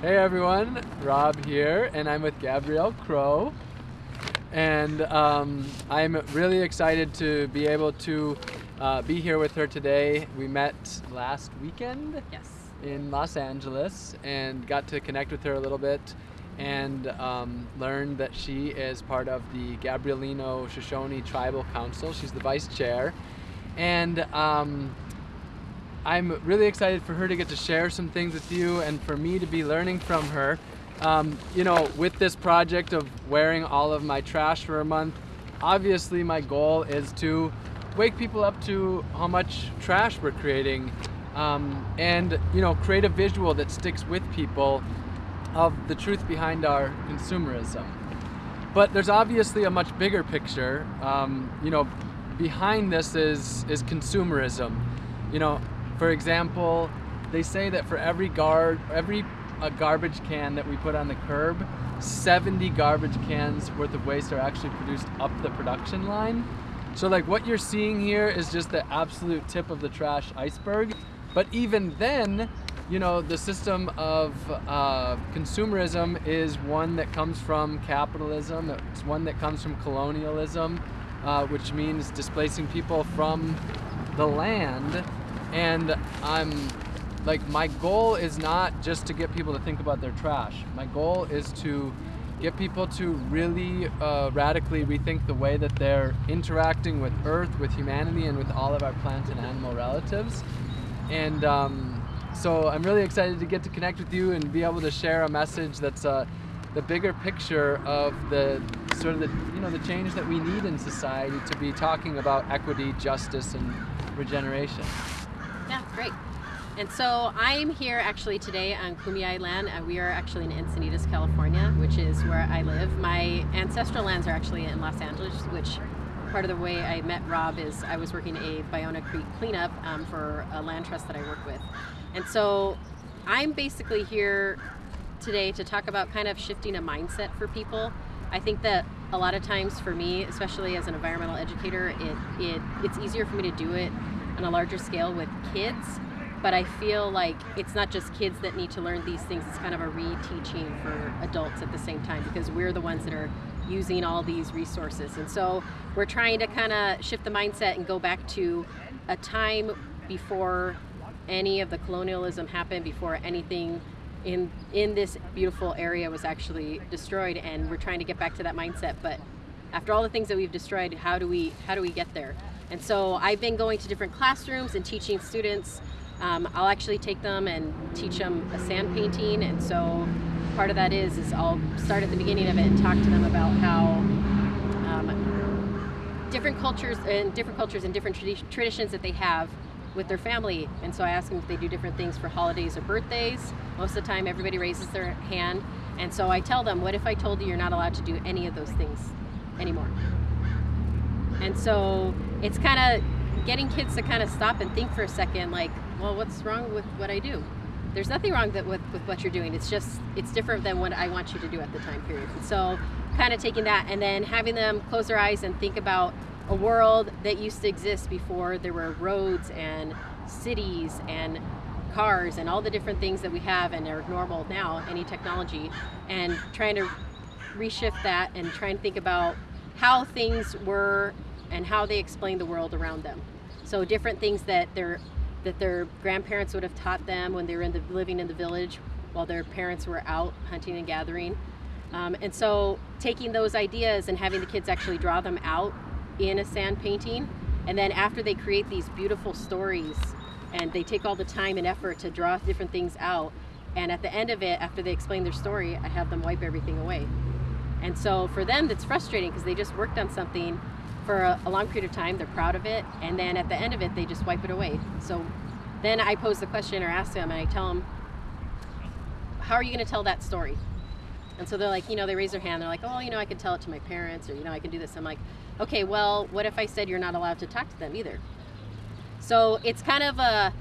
Hey everyone, Rob here, and I'm with Gabrielle Crow. And um, I'm really excited to be able to uh, be here with her today. We met last weekend Yes. in Los Angeles and got to connect with her a little bit and um, learned that she is part of the Gabrielino Shoshone Tribal Council. She's the vice chair. And um, I'm really excited for her to get to share some things with you and for me to be learning from her. Um, you know, with this project of wearing all of my trash for a month, obviously my goal is to wake people up to how much trash we're creating um, and, you know, create a visual that sticks with people of the truth behind our consumerism. But there's obviously a much bigger picture. Um, you know, behind this is is consumerism. You know, for example, they say that for every guard, every a garbage can that we put on the curb, 70 garbage cans worth of waste are actually produced up the production line. So like what you're seeing here is just the absolute tip of the trash iceberg. But even then, you know, the system of uh, consumerism is one that comes from capitalism. It's one that comes from colonialism, uh, which means displacing people from the land. And I'm like, my goal is not just to get people to think about their trash. My goal is to get people to really uh, radically rethink the way that they're interacting with Earth, with humanity, and with all of our plant and animal relatives. And um, so I'm really excited to get to connect with you and be able to share a message that's uh, the bigger picture of the sort of the you know the change that we need in society to be talking about equity, justice, and regeneration. Yeah, great. And so I'm here actually today on Kumeyaay land. Uh, we are actually in Encinitas, California, which is where I live. My ancestral lands are actually in Los Angeles, which part of the way I met Rob is I was working a Ballona Creek cleanup um, for a land trust that I work with. And so I'm basically here today to talk about kind of shifting a mindset for people. I think that a lot of times for me, especially as an environmental educator, it, it it's easier for me to do it on a larger scale with kids but I feel like it's not just kids that need to learn these things, it's kind of a re-teaching for adults at the same time because we're the ones that are using all these resources. And so we're trying to kind of shift the mindset and go back to a time before any of the colonialism happened, before anything in in this beautiful area was actually destroyed and we're trying to get back to that mindset. But after all the things that we've destroyed, how do we how do we get there? And so I've been going to different classrooms and teaching students. Um, I'll actually take them and teach them a sand painting. And so part of that is is I'll start at the beginning of it and talk to them about how um, different cultures and different cultures and different tradi traditions that they have with their family. And so I ask them if they do different things for holidays or birthdays. Most of the time everybody raises their hand. And so I tell them what if I told you you're not allowed to do any of those things anymore and so it's kind of getting kids to kind of stop and think for a second like well, what's wrong with what I do? There's nothing wrong that with, with what you're doing. It's just, it's different than what I want you to do at the time period. And so kind of taking that and then having them close their eyes and think about a world that used to exist before there were roads and cities and cars and all the different things that we have and are normal now, any technology, and trying to reshift that and try and think about how things were and how they explain the world around them. So different things that they're that their grandparents would have taught them when they were in the, living in the village while their parents were out hunting and gathering. Um, and so taking those ideas and having the kids actually draw them out in a sand painting, and then after they create these beautiful stories and they take all the time and effort to draw different things out, and at the end of it, after they explain their story, I have them wipe everything away. And so for them, that's frustrating because they just worked on something for a, a, long period of time. They're proud of it. And then at the end of it, they just wipe it away. So then I pose the question or ask them and I tell them, how are you going to tell that story? And so they're like, you know, they raise their hand. They're like, oh, you know, I can tell it to my parents or, you know, I can do this. I'm like, okay, well, what if I said you're not allowed to talk to them either? So it's kind of a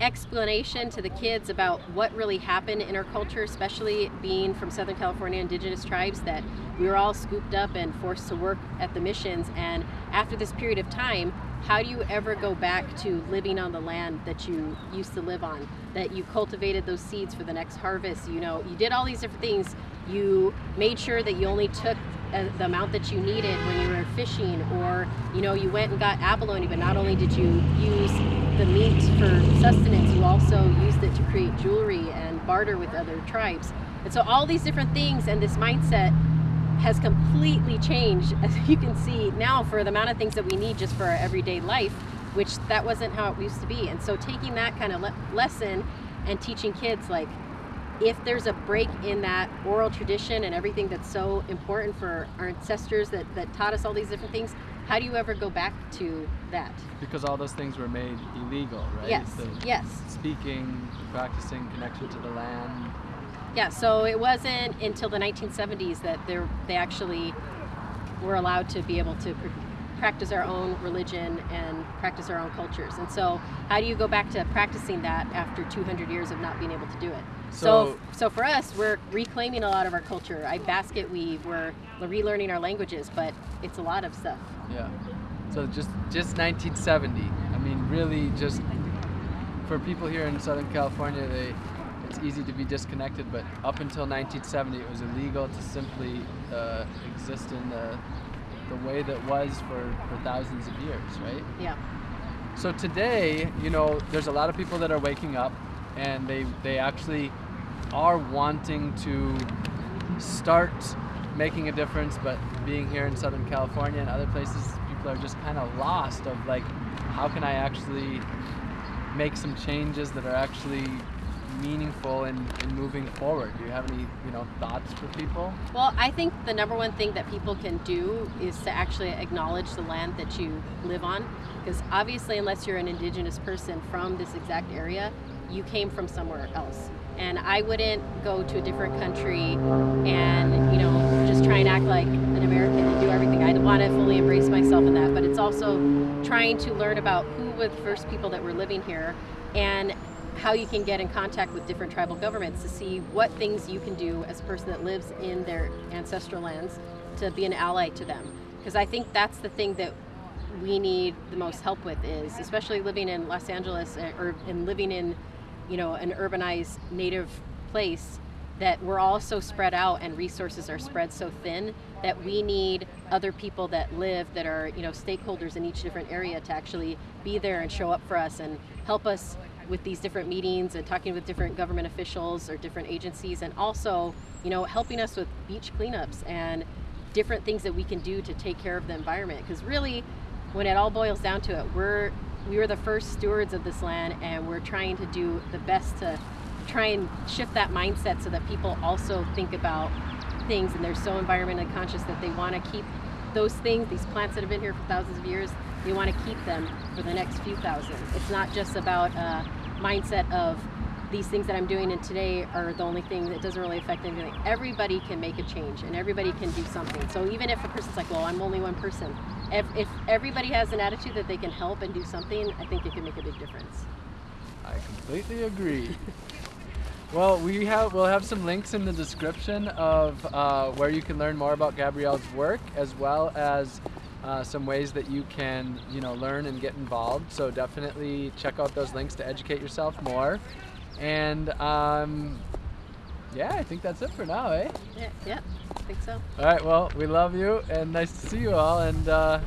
explanation to the kids about what really happened in our culture, especially being from Southern California indigenous tribes, that we were all scooped up and forced to work at the missions. And after this period of time, how do you ever go back to living on the land that you used to live on? That you cultivated those seeds for the next harvest. You know, you did all these different things. You made sure that you only took uh, the amount that you needed when you were fishing, or you know, you went and got abalone. But not only did you use the meat for sustenance, you also used it to create jewelry and barter with other tribes. And so all these different things and this mindset has completely changed, as you can see now, for the amount of things that we need just for our everyday life, which that wasn't how it used to be. And so taking that kind of le lesson and teaching kids like, if there's a break in that oral tradition and everything that's so important for our ancestors that, that taught us all these different things, how do you ever go back to that? Because all those things were made illegal, right? Yes, The yes. Speaking, practicing connection to the land. Yeah, so it wasn't until the 1970s that they they actually were allowed to be able to pr- practice our own religion and practice our own cultures. And so, how do you go back to practicing that after 200 years of not being able to do it? So, So- so for us, we're reclaiming a lot of our culture. I basket weave. We're relearning our languages, but it's a lot of stuff. Yeah. So just just 1970. I mean, really, just for people here in Southern California, they it's easy to be disconnected. But up until 1970, it was illegal to simply uh, exist in the the way that was for, for thousands of years, right? Yeah. So today, you know, there's a lot of people that are waking up and they they actually are wanting to start making a difference, but being here in Southern California and other places, people are just kind of lost of like, how can I actually make some changes that are actually meaningful in, in moving forward? Do you have any, you know, thoughts for people? Well, I think the number one thing that people can do is to actually acknowledge the land that you live on. Because obviously, unless you're an indigenous person from this exact area, you came from somewhere else. And I wouldn't go to a different country and, you know, just try and act like an American and do everything. I want to fully embrace myself in that. But it's also trying to learn about who were the first people that were living here and how you can get in contact with different tribal governments to see what things you can do as a person that lives in their ancestral lands to be an ally to them. Because I think that's the thing that we need the most help with is, especially living in Los Angeles uh, or in living in, you know, an urbanized native place that we're all so spread out and resources are spread so thin that we need other people that live that are you know stakeholders in each different area to actually be there and show up for us and help us with these different meetings and talking with different government officials or different agencies and also you know helping us with beach cleanups and different things that we can do to take care of the environment. Because really when it all boils down to it we're we were the first stewards of this land and we're trying to do the best to try and shift that mindset so that people also think about things and they're so environmentally conscious that they want to keep those things these plants that have been here for thousands of years they want to keep them for the next few thousand. It's not just about a mindset of these things that i'm doing and today are the only thing that doesn't really affect anything. Everybody can make a change and everybody can do something. So even if a person's like well i'm only one person if, if everybody has an attitude that they can help and do something i think it can make a big difference I completely agree. well, we have we'll have some links in the description of uh, where you can learn more about Gabrielle's work, as well as uh, some ways that you can you know learn and get involved. So definitely check out those links to educate yourself more. And um, yeah, I think that's it for now, eh? yeah, yeah i think so All right. Well, we love you and nice to see you all. And uh,